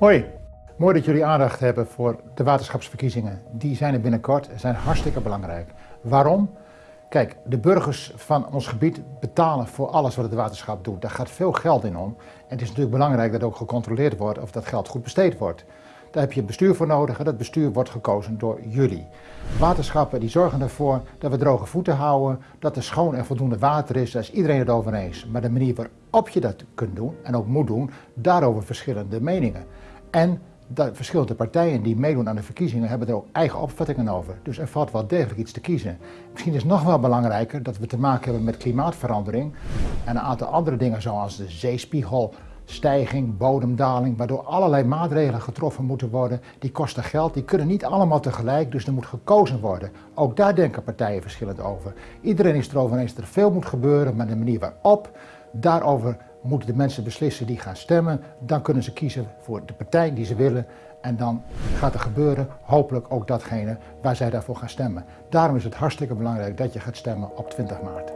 Hoi, mooi dat jullie aandacht hebben voor de waterschapsverkiezingen. Die zijn er binnenkort en zijn hartstikke belangrijk. Waarom? Kijk, de burgers van ons gebied betalen voor alles wat het waterschap doet. Daar gaat veel geld in om. En het is natuurlijk belangrijk dat ook gecontroleerd wordt of dat geld goed besteed wordt. Daar heb je bestuur voor nodig en dat bestuur wordt gekozen door jullie. Waterschappen die zorgen ervoor dat we droge voeten houden, dat er schoon en voldoende water is, daar is iedereen het over eens. Maar de manier waarop je dat kunt doen en ook moet doen, daarover verschillende meningen. En de verschillende partijen die meedoen aan de verkiezingen hebben er ook eigen opvattingen over. Dus er valt wel degelijk iets te kiezen. Misschien is het nog wel belangrijker dat we te maken hebben met klimaatverandering en een aantal andere dingen zoals de zeespiegel, stijging, bodemdaling, waardoor allerlei maatregelen getroffen moeten worden. Die kosten geld, die kunnen niet allemaal tegelijk, dus er moet gekozen worden. Ook daar denken partijen verschillend over. Iedereen is erover eens dat er veel moet gebeuren, maar de manier waarop, daarover moeten de mensen beslissen die gaan stemmen. Dan kunnen ze kiezen voor de partij die ze willen en dan gaat er gebeuren, hopelijk ook datgene waar zij daarvoor gaan stemmen. Daarom is het hartstikke belangrijk dat je gaat stemmen op 20 maart.